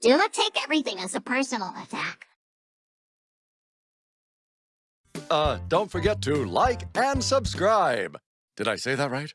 Do not take everything as a personal attack. Uh, don't forget to like and subscribe. Did I say that right?